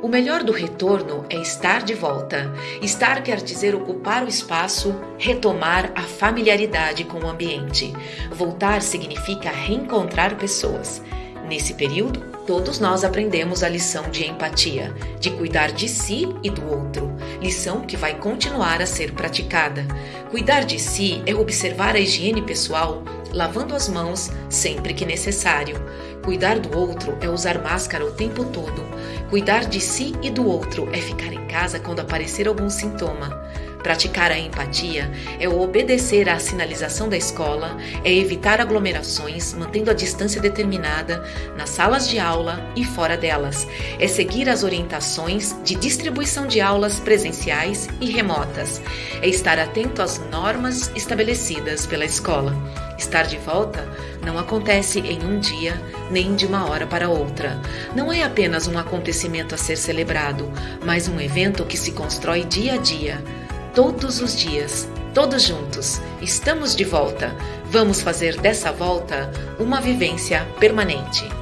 O melhor do retorno é estar de volta. Estar quer dizer ocupar o espaço, retomar a familiaridade com o ambiente. Voltar significa reencontrar pessoas. Nesse período, todos nós aprendemos a lição de empatia, de cuidar de si e do outro, lição que vai continuar a ser praticada. Cuidar de si é observar a higiene pessoal, lavando as mãos sempre que necessário. Cuidar do outro é usar máscara o tempo todo. Cuidar de si e do outro é ficar em casa quando aparecer algum sintoma. Praticar a empatia é obedecer à sinalização da escola, é evitar aglomerações, mantendo a distância determinada nas salas de aula e fora delas, é seguir as orientações de distribuição de aulas presenciais e remotas, é estar atento às normas estabelecidas pela escola. Estar de volta não acontece em um dia nem de uma hora para outra. Não é apenas um acontecimento a ser celebrado, mas um evento que se constrói dia a dia todos os dias, todos juntos. Estamos de volta. Vamos fazer dessa volta uma vivência permanente.